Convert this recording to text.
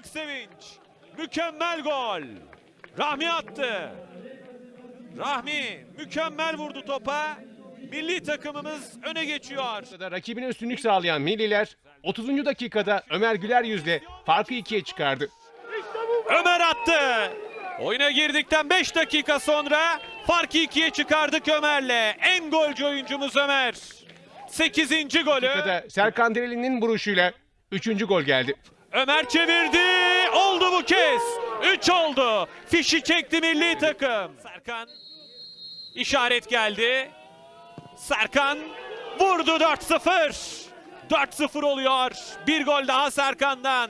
Büyük sevinç. Mükemmel gol. Rahmi attı. Rahmi mükemmel vurdu topa. Milli takımımız öne geçiyor. Rakibine üstünlük sağlayan Milliler 30. dakikada Ömer Güler yüzle farkı ikiye çıkardı. Ömer attı. Oyuna girdikten 5 dakika sonra farkı ikiye çıkardık Ömer'le. En golcü oyuncumuz Ömer. 8. golü. Dakikada Serkan Dereli'nin vuruşuyla 3. gol geldi. Ömer çevirdi. Oldu bu kez. 3 oldu. Fişi çekti milli takım. Serkan işaret geldi. Serkan vurdu 4-0. 4-0 oluyor. Bir gol daha Serkan'dan.